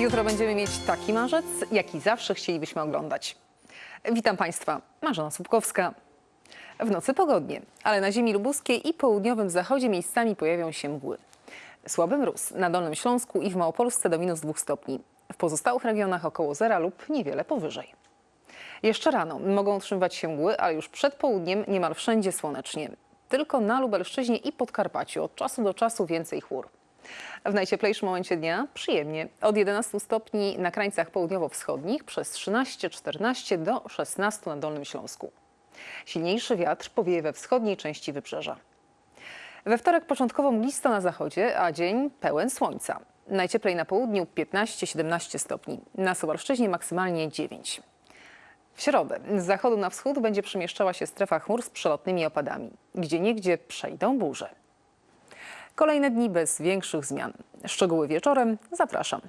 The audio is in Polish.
Jutro będziemy mieć taki marzec, jaki zawsze chcielibyśmy oglądać. Witam Państwa, Marzena Słupkowska. W nocy pogodnie, ale na ziemi lubuskiej i południowym zachodzie miejscami pojawią się mgły. Słaby mróz na Dolnym Śląsku i w Małopolsce do minus 2 stopni. W pozostałych regionach około zera lub niewiele powyżej. Jeszcze rano mogą utrzymywać się mgły, ale już przed południem niemal wszędzie słonecznie. Tylko na Lubelszczyźnie i Podkarpaciu od czasu do czasu więcej chmur. W najcieplejszym momencie dnia przyjemnie. Od 11 stopni na krańcach południowo-wschodnich przez 13-14 do 16 na Dolnym Śląsku. Silniejszy wiatr powieje we wschodniej części wybrzeża. We wtorek początkowo mglisto na zachodzie, a dzień pełen słońca. Najcieplej na południu 15-17 stopni, na Suwalszczyźnie maksymalnie 9. W środę z zachodu na wschód będzie przemieszczała się strefa chmur z przelotnymi opadami. Gdzie niegdzie przejdą burze. Kolejne dni bez większych zmian. Szczegóły wieczorem zapraszam.